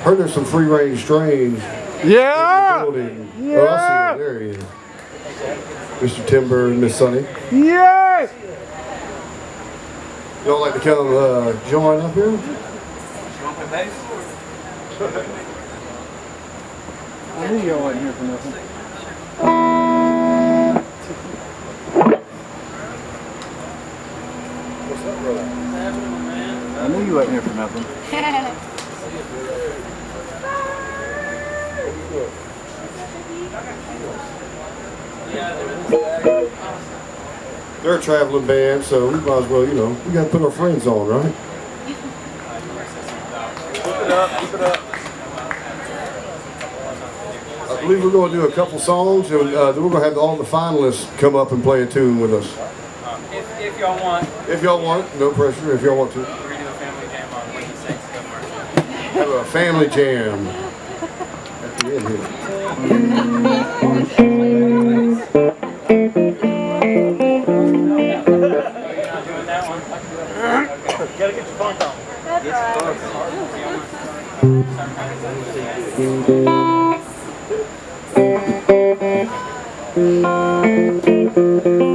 Heard there's some free range strains Yeah! Yeah. Oh, I see him. There he is. Mr. Timber and Miss Sunny. Yes! Y'all like to come uh, join up here? I knew y'all wasn't here for nothing. I knew you wasn't here for nothing. They're a traveling band, so we might as well, you know, we got to put our friends on, right? Keep it up, keep it up. I believe we're going to do a couple songs, and uh, then we're going to have all the finalists come up and play a tune with us. If, if y'all want, If y'all want, no pressure. If y'all want to, we're gonna do a family jam on Wiki Six Go March. Have a family jam at the end here. Gotta get your phone. That's right.